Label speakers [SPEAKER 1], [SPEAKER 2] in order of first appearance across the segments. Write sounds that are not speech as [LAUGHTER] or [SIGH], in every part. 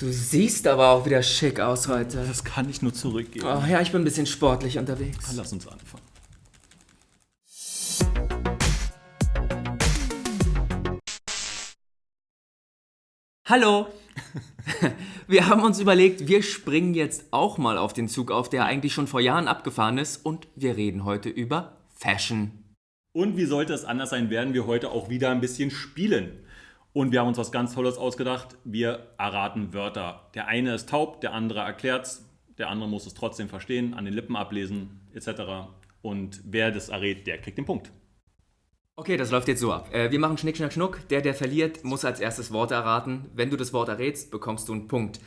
[SPEAKER 1] Du siehst aber auch wieder schick aus heute.
[SPEAKER 2] Das kann ich nur zurückgeben.
[SPEAKER 1] Oh ja, ich bin ein bisschen sportlich unterwegs.
[SPEAKER 2] Lass uns anfangen.
[SPEAKER 1] Hallo! [LAUGHS] Wir haben uns überlegt, wir springen jetzt auch mal auf den Zug auf, der eigentlich schon vor Jahren abgefahren ist und wir reden heute über Fashion.
[SPEAKER 2] Und wie sollte es anders sein, werden wir heute auch wieder ein bisschen spielen. Und wir haben uns was ganz Tolles ausgedacht. Wir erraten Wörter. Der eine ist taub, der andere erklärt's, der andere muss es trotzdem verstehen, an den Lippen ablesen, etc. Und wer das errät, der kriegt den Punkt.
[SPEAKER 1] Okay, das läuft jetzt so ab. Äh, wir machen Schnick, Schnack, Schnuck. Der, der verliert, muss als erstes Wort erraten. Wenn du das Wort errätst, bekommst du einen Punkt.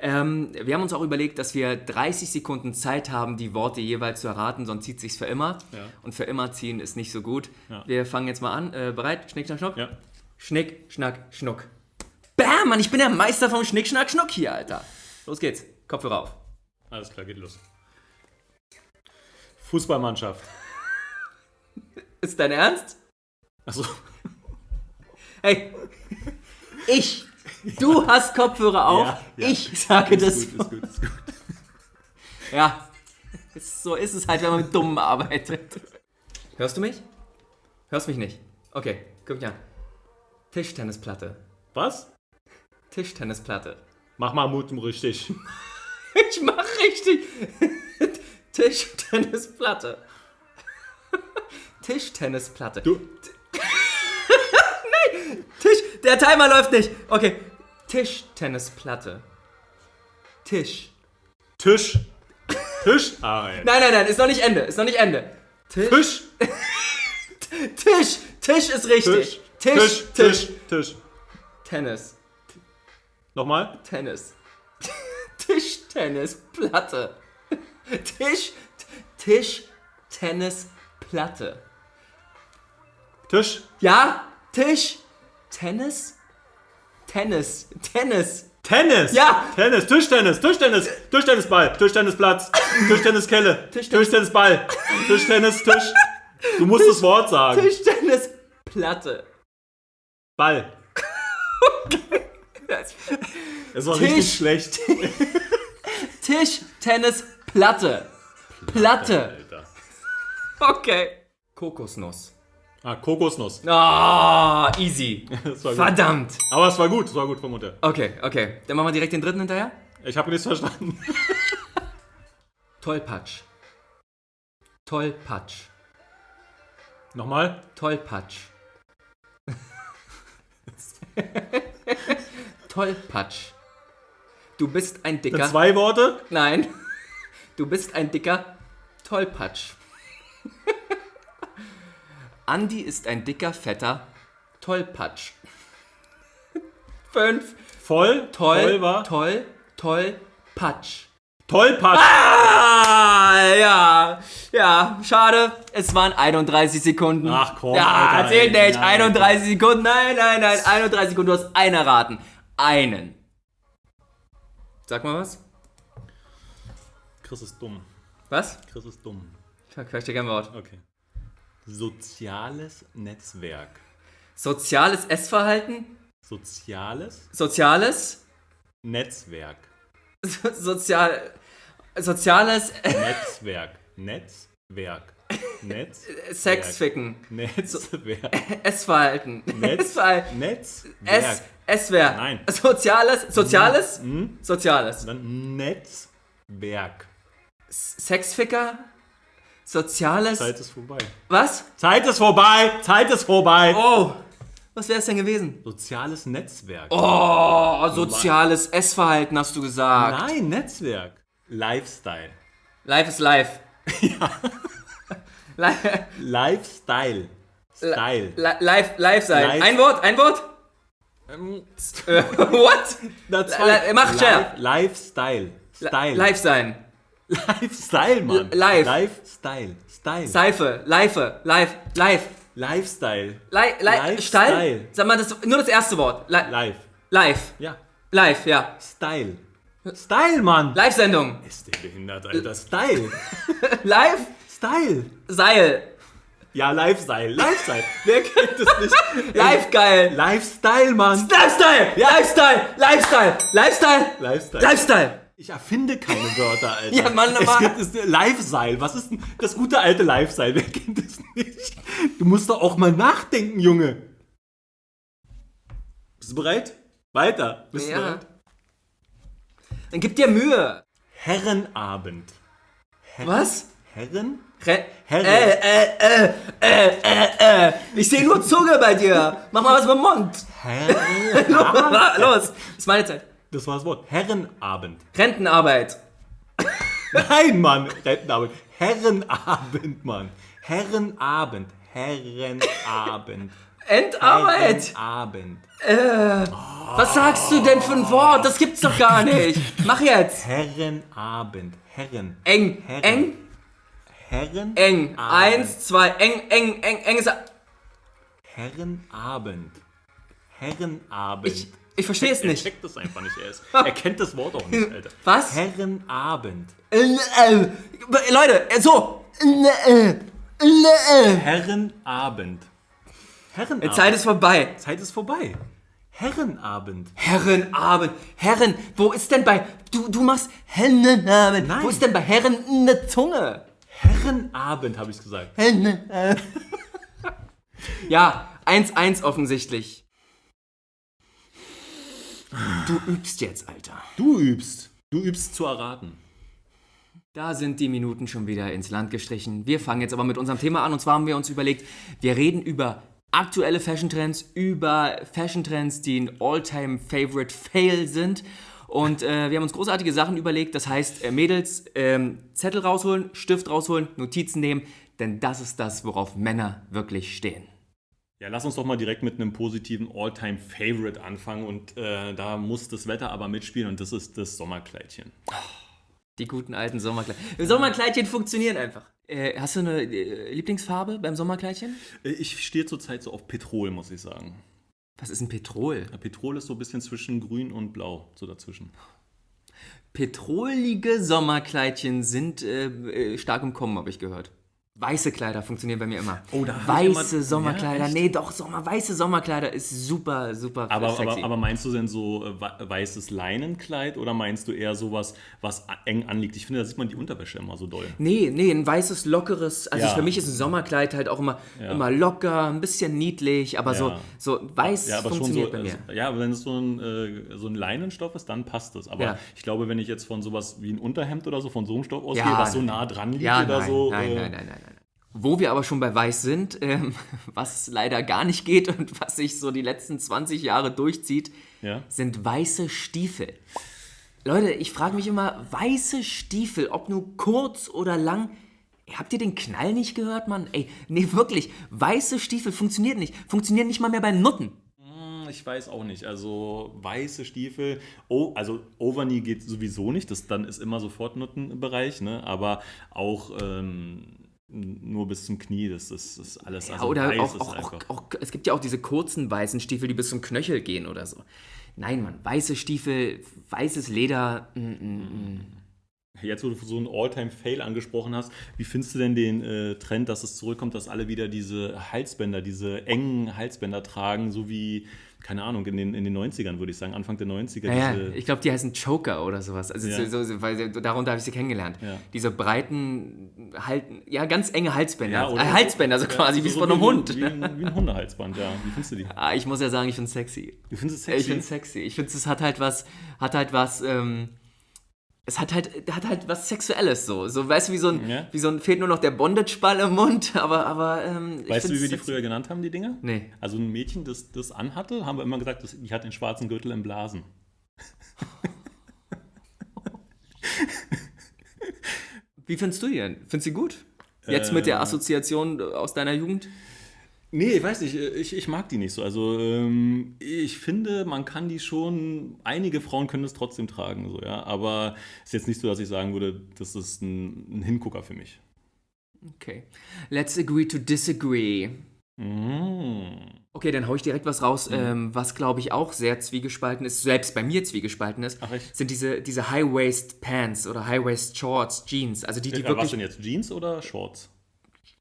[SPEAKER 1] Ähm, wir haben uns auch überlegt, dass wir 30 Sekunden Zeit haben, die Worte jeweils zu erraten, sonst zieht sich's für immer.
[SPEAKER 2] Ja.
[SPEAKER 1] Und für immer ziehen ist nicht so gut.
[SPEAKER 2] Ja.
[SPEAKER 1] Wir fangen jetzt mal an. Äh, bereit? Schnick, Schnack, Schnuck?
[SPEAKER 2] Ja.
[SPEAKER 1] Schnick, Schnack, Schnuck. Bam, Mann, ich bin der Meister vom Schnick, Schnack, Schnuck hier, Alter. Los geht's. Kopfhörer auf.
[SPEAKER 2] Alles klar, geht los. Fußballmannschaft. [LAUGHS]
[SPEAKER 1] Ist dein Ernst?
[SPEAKER 2] Achso. [LAUGHS]
[SPEAKER 1] Hey, ich, du hast Kopfhörer auf,
[SPEAKER 2] Ja, ja.
[SPEAKER 1] ich sage das.
[SPEAKER 2] Ist gut, ist gut, [LAUGHS] ist gut.
[SPEAKER 1] Ja, so ist es halt, wenn man mit Dummen arbeitet. Hörst du mich? Hörst mich nicht? Okay, guck mich an. Tischtennisplatte.
[SPEAKER 2] Was?
[SPEAKER 1] Tischtennisplatte.
[SPEAKER 2] Mach mal Mut richtig. [LAUGHS]
[SPEAKER 1] Ich mach richtig. [LAUGHS] Tischtennisplatte. Tischtennisplatte.
[SPEAKER 2] Du. [LAUGHS]
[SPEAKER 1] Tisch. Der Timer läuft nicht. Okay. Tischtennisplatte. Tisch.
[SPEAKER 2] Tisch. Tisch. Ah, ey.
[SPEAKER 1] Nein, nein, nein, ist noch nicht Ende. Ist noch nicht Ende. Tisch.
[SPEAKER 2] Tisch.
[SPEAKER 1] Tisch. Tisch ist richtig.
[SPEAKER 2] Tisch.
[SPEAKER 1] Tisch.
[SPEAKER 2] Tisch. Tisch.
[SPEAKER 1] Tennis.
[SPEAKER 2] Nochmal?
[SPEAKER 1] Tennis. Tischtennisplatte. [LAUGHS] Tisch. [LAUGHS] Tisch. Tennisplatte.
[SPEAKER 2] Tisch.
[SPEAKER 1] Ja? Tisch. Tennis? Tennis. Tennis.
[SPEAKER 2] Tennis.
[SPEAKER 1] Ja.
[SPEAKER 2] Tennis. Tischtennis. Tischtennis. Tischtennisball. Tischtennisplatz. Tischtenniskelle. [LAUGHS]
[SPEAKER 1] Tischtennis-
[SPEAKER 2] Tischtennisball. Tischtennis. Tisch. Du musst das Wort sagen.
[SPEAKER 1] Tischtennisplatte.
[SPEAKER 2] Ball. [LAUGHS]
[SPEAKER 1] Das-
[SPEAKER 2] Es war
[SPEAKER 1] Tisch.
[SPEAKER 2] richtig schlecht. [LAUGHS]
[SPEAKER 1] Tischtennisplatte. Platte.
[SPEAKER 2] Alter.
[SPEAKER 1] Okay. Kokosnuss.
[SPEAKER 2] Ah, Kokosnuss.
[SPEAKER 1] Ah, easy. [LAUGHS]
[SPEAKER 2] Das war gut.
[SPEAKER 1] Verdammt.
[SPEAKER 2] Aber es war gut. Es war gut vom Mutter.
[SPEAKER 1] Okay, okay. Dann machen wir direkt den dritten hinterher.
[SPEAKER 2] Ich habe nichts verstanden.
[SPEAKER 1] Tollpatsch. Tollpatsch.
[SPEAKER 2] Nochmal?
[SPEAKER 1] Tollpatsch. [LAUGHS] Tollpatsch. [LAUGHS] Du bist ein dicker.
[SPEAKER 2] Zwei Worte?
[SPEAKER 1] Nein. Du bist ein dicker Tollpatsch. [LAUGHS] Andi ist ein dicker, fetter Tollpatsch. Fünf.
[SPEAKER 2] Voll?
[SPEAKER 1] Toll.
[SPEAKER 2] Voll war?
[SPEAKER 1] Toll. Toll. Patsch.
[SPEAKER 2] Tollpatsch.
[SPEAKER 1] Ah, ja. Ja, schade. Es waren 31 Sekunden.
[SPEAKER 2] Ach komm,
[SPEAKER 1] Ja,
[SPEAKER 2] Alter, ey.
[SPEAKER 1] nicht.
[SPEAKER 2] Nein,
[SPEAKER 1] 31 Sekunden. Nein, nein, nein. 31 Sekunden. Du hast einen erraten. Einen. Sag mal was.
[SPEAKER 2] Chris ist dumm.
[SPEAKER 1] Was?
[SPEAKER 2] Chris ist dumm.
[SPEAKER 1] Ich möchte gerne Wort.
[SPEAKER 2] Okay. Soziales Netzwerk.
[SPEAKER 1] Soziales Essverhalten.
[SPEAKER 2] Soziales
[SPEAKER 1] Soziales.
[SPEAKER 2] Netzwerk.
[SPEAKER 1] So- [LAUGHS] Sozial. Soziales [LAUGHS]
[SPEAKER 2] Netzwerk. Netzwerk. Netz.
[SPEAKER 1] Sexficken.
[SPEAKER 2] Netzwerk. [LAUGHS]
[SPEAKER 1] Essverhalten.
[SPEAKER 2] Netz.
[SPEAKER 1] Essverhalten.
[SPEAKER 2] Netzwerk.
[SPEAKER 1] Es, Esswer.
[SPEAKER 2] Nein.
[SPEAKER 1] Soziales. Soziales.
[SPEAKER 2] Hm?
[SPEAKER 1] Soziales.
[SPEAKER 2] Dann Netzwerk.
[SPEAKER 1] Sexficker. Soziales.
[SPEAKER 2] Zeit ist vorbei.
[SPEAKER 1] Was?
[SPEAKER 2] Zeit ist vorbei. Zeit ist vorbei.
[SPEAKER 1] Oh. Was wäre es denn gewesen?
[SPEAKER 2] Soziales Netzwerk.
[SPEAKER 1] Oh, soziales Essverhalten hast du gesagt.
[SPEAKER 2] Nein, Netzwerk. Lifestyle.
[SPEAKER 1] Life is life. [LAUGHS] Ja.
[SPEAKER 2] Lifestyle. Style.
[SPEAKER 1] live, live sein.
[SPEAKER 2] Live.
[SPEAKER 1] Ein Wort, ein Wort.
[SPEAKER 2] Ähm,
[SPEAKER 1] Äh, [LAUGHS] What?
[SPEAKER 2] na,
[SPEAKER 1] li- mach schneller.
[SPEAKER 2] Lifestyle. Style.
[SPEAKER 1] Sein.
[SPEAKER 2] Lifestyle, Mann.
[SPEAKER 1] L- live.
[SPEAKER 2] Lifestyle. Style.
[SPEAKER 1] Seife, Leife, live, live.
[SPEAKER 2] Lifestyle.
[SPEAKER 1] Li li
[SPEAKER 2] Lifestyle.
[SPEAKER 1] Stall? Sag mal, das nur das erste Wort. Li
[SPEAKER 2] Live.
[SPEAKER 1] live.
[SPEAKER 2] Ja.
[SPEAKER 1] Live, ja.
[SPEAKER 2] Style. Style, Mann.
[SPEAKER 1] Live-Sendung.
[SPEAKER 2] Ist der behindert, Alter. Style. [LAUGHS]
[SPEAKER 1] Live,
[SPEAKER 2] Style.
[SPEAKER 1] Seil.
[SPEAKER 2] Ja, Lifestyle, Lifestyle. Wer kennt es nicht? [LAUGHS]
[SPEAKER 1] Live geil.
[SPEAKER 2] Lifestyle, Mann.
[SPEAKER 1] Lifestyle! Lifestyle! Lifestyle! Lifestyle!
[SPEAKER 2] Lifestyle.
[SPEAKER 1] Lifestyle!
[SPEAKER 2] Ich erfinde keine Wörter, [LAUGHS] Alter.
[SPEAKER 1] Ja, Mann,
[SPEAKER 2] es
[SPEAKER 1] Mann.
[SPEAKER 2] gibt es, Lifestyle. Was ist denn das gute alte Lifestyle? Wer kennt es nicht? Du musst doch auch mal nachdenken, Junge. Bist du bereit? Weiter. Bist du
[SPEAKER 1] Ja.
[SPEAKER 2] bereit?
[SPEAKER 1] Dann gib dir Mühe.
[SPEAKER 2] Herrenabend.
[SPEAKER 1] Was?
[SPEAKER 2] Herren?
[SPEAKER 1] Re
[SPEAKER 2] Herren.
[SPEAKER 1] äh, äh, äh, äh, äh, äh. Ich sehe nur Zunge bei dir. Mach mal was mit dem Mund.
[SPEAKER 2] Herrenabend. [LAUGHS]
[SPEAKER 1] Los, ist meine Zeit.
[SPEAKER 2] Das war das Wort. Herrenabend.
[SPEAKER 1] Rentenarbeit.
[SPEAKER 2] Nein, Mann. Rentenabend. Herrenabend, Mann. Herrenabend. Herrenabend.
[SPEAKER 1] Endarbeit.
[SPEAKER 2] Herrenabend.
[SPEAKER 1] Was sagst du denn für ein Wort? Das gibt's doch gar nicht. Mach jetzt.
[SPEAKER 2] Herrenabend. Herren.
[SPEAKER 1] Eng,
[SPEAKER 2] Herren.
[SPEAKER 1] eng,
[SPEAKER 2] Herren.
[SPEAKER 1] eng. Eins, zwei, eng, eng, eng, eng ist.
[SPEAKER 2] Herrenabend. Herrenabend.
[SPEAKER 1] Ich, ich verstehe es
[SPEAKER 2] er
[SPEAKER 1] nicht.
[SPEAKER 2] checkt das einfach nicht. Er, ist, er kennt das Wort auch nicht, Alter.
[SPEAKER 1] Was?
[SPEAKER 2] Herrenabend.
[SPEAKER 1] Leute, so.
[SPEAKER 2] Herrenabend. Herrenabend.
[SPEAKER 1] Zeit ist vorbei.
[SPEAKER 2] Zeit ist vorbei. Herrenabend.
[SPEAKER 1] Herrenabend. Herren, wo ist denn bei. Du, du machst Herrenabend.
[SPEAKER 2] Nein.
[SPEAKER 1] Wo ist denn bei Herren eine Zunge?
[SPEAKER 2] Herrenabend, habe ich gesagt.
[SPEAKER 1] Herrenabend. [LAUGHS] ja, 1-1 offensichtlich. Du übst jetzt, Alter.
[SPEAKER 2] Du übst. Du übst zu erraten.
[SPEAKER 1] Da sind die Minuten schon wieder ins Land gestrichen. Wir fangen jetzt aber mit unserem Thema an. Und zwar haben wir uns überlegt, wir reden über aktuelle Fashion-Trends, über Fashion-Trends, die ein All-Time-Favorite-Fail sind. Und äh, wir haben uns großartige Sachen überlegt. Das heißt, äh, Mädels, ähm, Zettel rausholen, Stift rausholen, Notizen nehmen. Denn das ist das, worauf Männer wirklich stehen.
[SPEAKER 2] Ja, lass uns doch mal direkt mit einem positiven All-Time-Favorite anfangen. Und äh, da muss das Wetter aber mitspielen und das ist das Sommerkleidchen.
[SPEAKER 1] Die guten alten Sommerkleidchen. Sommerkleidchen funktionieren einfach. Äh, hast du eine äh, Lieblingsfarbe beim Sommerkleidchen?
[SPEAKER 2] Äh, Ich stehe zurzeit so auf Petrol, muss ich sagen.
[SPEAKER 1] Was ist ein Petrol?
[SPEAKER 2] Ja, Petrol ist so ein bisschen zwischen grün und blau, so dazwischen.
[SPEAKER 1] Petrolige Sommerkleidchen sind äh, stark im Kommen, habe ich gehört. Weiße Kleider funktionieren bei mir immer.
[SPEAKER 2] Oh, da hab ich
[SPEAKER 1] Weiße
[SPEAKER 2] immer-
[SPEAKER 1] Sommerkleider.
[SPEAKER 2] Ja,
[SPEAKER 1] nee, doch, Sommer, weiße Sommerkleider ist super, super
[SPEAKER 2] Aber,
[SPEAKER 1] sexy.
[SPEAKER 2] aber, aber meinst du denn so äh, wei- weißes Leinenkleid oder meinst du eher sowas, was eng anliegt? Ich finde, da sieht man die Unterwäsche immer so doll.
[SPEAKER 1] nee, nee, ein weißes, lockeres. Also
[SPEAKER 2] Ja.
[SPEAKER 1] für mich ist ein Sommerkleid halt auch immer,
[SPEAKER 2] Ja.
[SPEAKER 1] immer locker, ein bisschen niedlich, aber so, so weiß
[SPEAKER 2] Ja, aber schon so,
[SPEAKER 1] funktioniert bei mir.
[SPEAKER 2] äh, ja, aber wenn es so ein, äh, so ein Leinenstoff ist, dann passt es. Aber ich glaube, wenn ich jetzt von sowas wie ein Unterhemd oder so, von so einem Stoff ausgehe, was so nah dran liegt oder
[SPEAKER 1] nein,
[SPEAKER 2] so.
[SPEAKER 1] nein,
[SPEAKER 2] äh,
[SPEAKER 1] nein, nein, nein, nein. Wo wir aber schon bei Weiß sind, ähm, [LAUGHS] was leider gar nicht geht und was sich so die letzten 20 Jahre durchzieht,
[SPEAKER 2] Ja.
[SPEAKER 1] sind weiße Stiefel. Leute, ich frage mich immer, weiße Stiefel, ob nur kurz oder lang. Habt ihr den Knall nicht gehört, Mann? Ey, nee, wirklich, weiße Stiefel funktioniert nicht. Funktionieren nicht mal mehr bei Nutten.
[SPEAKER 2] Ich weiß auch nicht. Also weiße Stiefel, oh, also Overknee geht sowieso nicht. Das dann ist immer sofort Nuttenbereich, ne? Aber auch ähm, nur bis zum Knie, das, das ist alles.
[SPEAKER 1] Ja,
[SPEAKER 2] Also
[SPEAKER 1] oder
[SPEAKER 2] weiß
[SPEAKER 1] auch,
[SPEAKER 2] ist
[SPEAKER 1] auch, auch, auch, es gibt ja auch diese kurzen weißen Stiefel, die bis zum Knöchel gehen oder so. Nein, Mann, weiße Stiefel, weißes Leder, mm, mm, mm.
[SPEAKER 2] Jetzt, wo du so einen All-Time-Fail angesprochen hast, wie findest du denn den äh, Trend, dass es zurückkommt, dass alle wieder diese Halsbänder, diese engen Halsbänder tragen, so wie, keine Ahnung, in den, in den 90ern, würde ich sagen, Anfang der 90er.
[SPEAKER 1] Naja, ich glaube, die heißen Choker oder sowas. Also
[SPEAKER 2] Ja.
[SPEAKER 1] so, so, weil darunter habe ich sie kennengelernt.
[SPEAKER 2] Ja.
[SPEAKER 1] Diese breiten, halt, ja, ganz enge Halsbänder.
[SPEAKER 2] oder-
[SPEAKER 1] äh, Halsbänder, so
[SPEAKER 2] ja,
[SPEAKER 1] quasi, wie es
[SPEAKER 2] so
[SPEAKER 1] von einem
[SPEAKER 2] wie,
[SPEAKER 1] Hund.
[SPEAKER 2] Wie, ein- wie ein Hundehalsband, ja. Wie findest du die?
[SPEAKER 1] Ah, ich muss ja sagen, ich finde es sexy.
[SPEAKER 2] Du findest es
[SPEAKER 1] Ich
[SPEAKER 2] sexy?
[SPEAKER 1] finde es sexy. Ich finde, es hat halt was, hat halt was, ähm, es hat halt, hat halt was Sexuelles so. So, weißt du, wie so ein,
[SPEAKER 2] Ja.
[SPEAKER 1] wie so ein, fehlt nur noch der Bondage-Ball im Mund, [LAUGHS] aber, aber, ähm, ich
[SPEAKER 2] Weißt du, wie wir die früher genannt haben, die Dinger?
[SPEAKER 1] Nee.
[SPEAKER 2] Also ein Mädchen, das das anhatte, haben wir immer gesagt, das, die hat den schwarzen Gürtel im Blasen. [LAUGHS]
[SPEAKER 1] Wie findest du die denn? Findest du die gut? Jetzt mit der Assoziation aus deiner Jugend?
[SPEAKER 2] Nee, ich weiß nicht, ich, ich mag die nicht so. Also ähm, ich finde, man kann die schon, einige Frauen können das trotzdem tragen, so, ja. Aber es ist jetzt nicht so, dass ich sagen würde, das ist ein, ein Hingucker für mich.
[SPEAKER 1] Okay. Let's agree to disagree.
[SPEAKER 2] Mm.
[SPEAKER 1] Okay, dann hau ich direkt was raus, ähm, was glaube ich auch sehr zwiegespalten ist, selbst bei mir zwiegespalten ist,
[SPEAKER 2] Ach, echt?
[SPEAKER 1] sind diese, diese High-Waist Pants oder High-Waist Shorts, Jeans, also die, die
[SPEAKER 2] Ja, was
[SPEAKER 1] wirklich
[SPEAKER 2] denn jetzt? Jeans oder Shorts?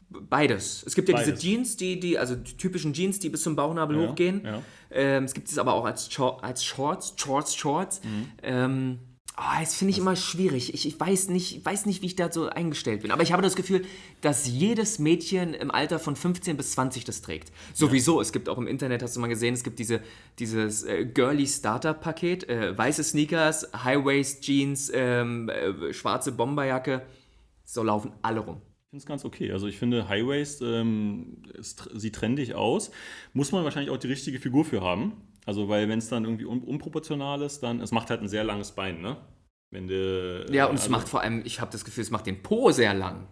[SPEAKER 1] Beides. Es gibt ja
[SPEAKER 2] Beides.
[SPEAKER 1] diese Jeans, die, die, also die typischen Jeans, die bis zum Bauchnabel
[SPEAKER 2] Ja,
[SPEAKER 1] hochgehen.
[SPEAKER 2] ja.
[SPEAKER 1] Ähm, es gibt es aber auch als, Shor- als Shorts, Shorts, Shorts.
[SPEAKER 2] Mhm.
[SPEAKER 1] Ähm, oh, das finde ich immer schwierig. Ich, ich weiß, nicht, weiß nicht, wie ich da so eingestellt bin. Aber ich habe das Gefühl, dass jedes Mädchen im Alter von 15 bis 20 das trägt. Sowieso. Es gibt auch im Internet, hast du mal gesehen, es gibt diese, dieses äh, Girly Starter-Paket. Äh, weiße Sneakers, High-Waist-Jeans, ähm, äh, schwarze Bomberjacke. So laufen alle rum.
[SPEAKER 2] Ich finde es ganz okay. Also ich finde High Waist ähm, es sieht trendig aus. Muss man wahrscheinlich auch die richtige Figur für haben. Also weil wenn es dann irgendwie un unproportional ist, dann es macht halt ein sehr langes Bein, ne? Wenn du,
[SPEAKER 1] Ja, und es
[SPEAKER 2] also,
[SPEAKER 1] macht vor allem, ich habe das Gefühl, es macht den Po sehr lang.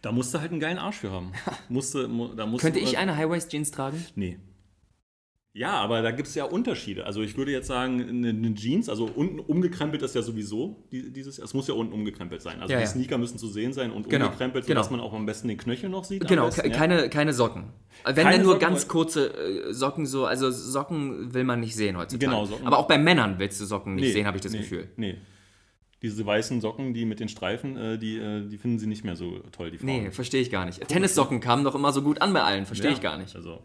[SPEAKER 2] Da musst du halt einen geilen Arsch für haben. [LAUGHS] musste, mu, da musst
[SPEAKER 1] Könnte
[SPEAKER 2] du,
[SPEAKER 1] ich eine High-Waist-Jeans tragen?
[SPEAKER 2] Nee. Ja, aber da gibt es ja Unterschiede. Also ich würde jetzt sagen, eine, eine Jeans, also unten umgekrempelt ist ja sowieso die, dieses, es muss ja unten umgekrempelt sein. Also
[SPEAKER 1] Ja,
[SPEAKER 2] die
[SPEAKER 1] ja.
[SPEAKER 2] Sneaker müssen zu sehen sein und
[SPEAKER 1] Genau,
[SPEAKER 2] umgekrempelt,
[SPEAKER 1] genau.
[SPEAKER 2] sodass man auch am besten den Knöchel noch sieht.
[SPEAKER 1] Genau,
[SPEAKER 2] besten,
[SPEAKER 1] ke-
[SPEAKER 2] ja.
[SPEAKER 1] keine, keine Socken. Wenn
[SPEAKER 2] Keine
[SPEAKER 1] dann nur
[SPEAKER 2] Socken,
[SPEAKER 1] ganz kurze äh, Socken so, also Socken will man nicht sehen heutzutage.
[SPEAKER 2] Genau, Socken.
[SPEAKER 1] Aber auch bei Männern willst du Socken nicht
[SPEAKER 2] Nee,
[SPEAKER 1] sehen, habe ich das
[SPEAKER 2] nee,
[SPEAKER 1] Gefühl.
[SPEAKER 2] Nee. Diese weißen Socken, die mit den Streifen, äh, die, äh, die finden sie nicht mehr so toll, die Frauen.
[SPEAKER 1] Nee, verstehe ich gar nicht. Tennissocken kamen doch immer so gut an bei allen, verstehe ich gar nicht.
[SPEAKER 2] Also,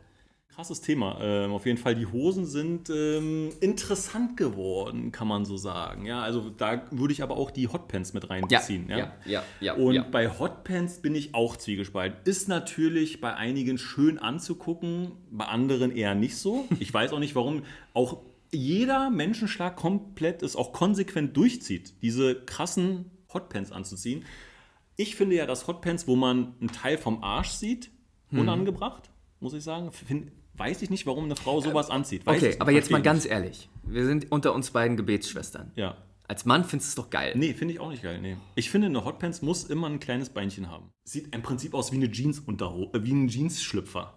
[SPEAKER 2] krasses Thema. Ähm, auf jeden Fall, die Hosen sind ähm, interessant geworden, kann man so sagen. Ja, also da würde ich aber auch die Hotpants mit
[SPEAKER 1] Ja,
[SPEAKER 2] reinbeziehen.
[SPEAKER 1] ja, ja, ja.
[SPEAKER 2] Und
[SPEAKER 1] ja.
[SPEAKER 2] bei Hotpants bin ich auch zwiegespalten. Ist natürlich bei einigen schön anzugucken, bei anderen eher nicht so. Ich weiß auch nicht, warum auch jeder Menschenschlag komplett ist, auch konsequent durchzieht, diese krassen Hotpants anzuziehen. Ich finde ja, dass Hotpants, wo man einen Teil vom Arsch sieht,
[SPEAKER 1] Hm.
[SPEAKER 2] unangebracht, muss ich sagen. Find, weiß ich nicht, warum eine Frau sowas anzieht. Weiß
[SPEAKER 1] Okay, aber jetzt mal ganz ehrlich. Wir sind unter uns beiden Gebetsschwestern.
[SPEAKER 2] nicht. Ja.
[SPEAKER 1] Als Mann findest du es doch geil.
[SPEAKER 2] Nee, finde ich auch nicht geil. Nee. Ich finde, eine Hotpants muss immer ein kleines Beinchen haben. Sieht im Prinzip aus wie eine Jeans äh, wie ein Jeans-Schlüpfer.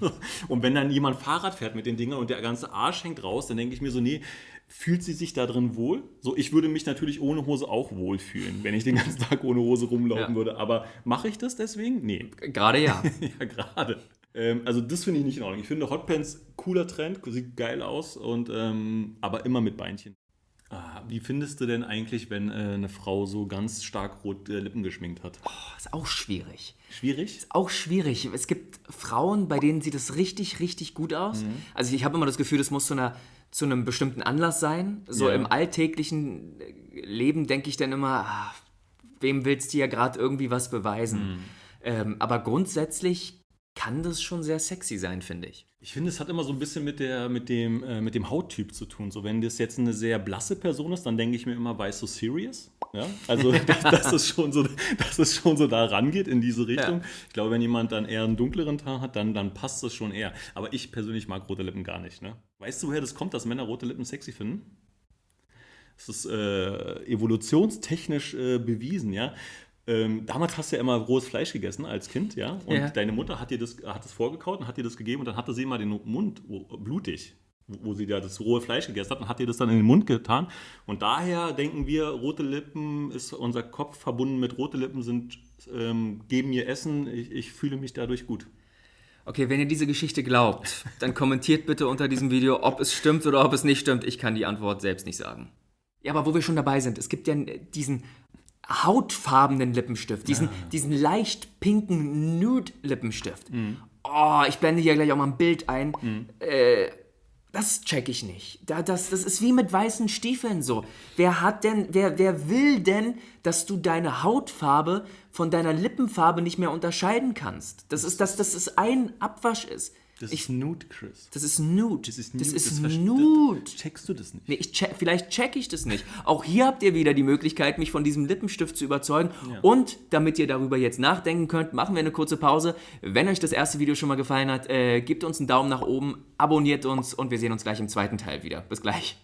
[SPEAKER 2] [LAUGHS] und wenn dann jemand Fahrrad fährt mit den Dingern und der ganze Arsch hängt raus, dann denke ich mir so, nee, fühlt sie sich da drin wohl? So, ich würde mich natürlich ohne Hose auch wohlfühlen, wenn ich den ganzen Tag ohne Hose rumlaufen
[SPEAKER 1] Ja.
[SPEAKER 2] würde. Aber mache ich das deswegen? Nee.
[SPEAKER 1] Gerade ja. [LAUGHS]
[SPEAKER 2] ja, gerade. Ähm, also das finde ich nicht in Ordnung. Ich finde Hotpants cooler Trend, sieht geil aus, und, ähm, aber immer mit Beinchen. Ah, wie findest du denn eigentlich, wenn äh, eine Frau so ganz stark rote Lippen geschminkt hat?
[SPEAKER 1] ist auch schwierig.
[SPEAKER 2] Schwierig?
[SPEAKER 1] auch schwierig. Es gibt Frauen, bei denen sieht es richtig, richtig gut aus.
[SPEAKER 2] Mhm.
[SPEAKER 1] Also ich habe immer das Gefühl, das muss zu, einer, zu einem bestimmten Anlass sein. So
[SPEAKER 2] Ja.
[SPEAKER 1] im alltäglichen äh, Leben denke ich dann immer, ah, wem willst du ja gerade irgendwie was beweisen?
[SPEAKER 2] Mhm.
[SPEAKER 1] Ähm, aber grundsätzlich kann das schon sehr sexy sein, finde ich.
[SPEAKER 2] Ich finde, es hat immer so ein bisschen mit, der, mit, dem, äh, mit dem Hauttyp zu tun. So, wenn das jetzt eine sehr blasse Person ist, dann denke ich mir immer, weißt du, serious? Ja? Also, dass, dass, es schon so, dass es schon so da rangeht in diese Richtung.
[SPEAKER 1] Ja.
[SPEAKER 2] Ich glaube, wenn jemand dann eher einen dunkleren Teint hat, dann, dann passt das schon eher. Aber ich persönlich mag rote Lippen gar nicht. Ne? Weißt du, woher das kommt, dass Männer rote Lippen sexy finden? Das ist äh, evolutionstechnisch äh, bewiesen, ja. Ähm, damals hast du ja immer rohes Fleisch gegessen als Kind, ja. Und
[SPEAKER 1] Ja.
[SPEAKER 2] deine Mutter hat dir das, hat das vorgekaut und hat dir das gegeben und dann hatte sie immer den Mund blutig, wo wo sie da das rohe Fleisch gegessen hat und hat dir das dann in den Mund getan. Und daher denken wir, rote Lippen ist unser Kopf verbunden mit rote Lippen sind, ähm, geben mir Essen, ich, ich fühle mich dadurch gut.
[SPEAKER 1] Okay, wenn ihr diese Geschichte glaubt, dann kommentiert bitte unter diesem Video, ob es stimmt oder ob es nicht stimmt. Ich kann die Antwort selbst nicht sagen. Ja, aber wo wir schon dabei sind, es gibt ja diesen hautfarbenen Lippenstift, diesen, diesen leicht pinken Nude-Lippenstift. Oh, ich blende hier gleich auch mal ein Bild ein. Äh, das check ich nicht. Da, das, das ist wie mit weißen Stiefeln so. Wer hat denn, wer, wer will denn, dass du deine Hautfarbe von deiner Lippenfarbe nicht mehr unterscheiden kannst? Das ist, dass das ist ein Abwasch ist.
[SPEAKER 2] Das
[SPEAKER 1] Ich-
[SPEAKER 2] ist Nude, Chris.
[SPEAKER 1] Das ist nude.
[SPEAKER 2] Das ist
[SPEAKER 1] Das
[SPEAKER 2] nude,
[SPEAKER 1] ist
[SPEAKER 2] das
[SPEAKER 1] nude.
[SPEAKER 2] Checkst du das nicht?
[SPEAKER 1] Nee, check, vielleicht check ich das nicht. Auch hier habt ihr wieder die Möglichkeit, mich von diesem Lippenstift zu überzeugen. Und damit ihr darüber jetzt nachdenken könnt, machen wir eine kurze Pause. Wenn euch das erste Video schon mal gefallen hat, äh, gebt uns einen Daumen nach oben, abonniert uns und wir sehen uns gleich im zweiten Teil wieder. Bis gleich.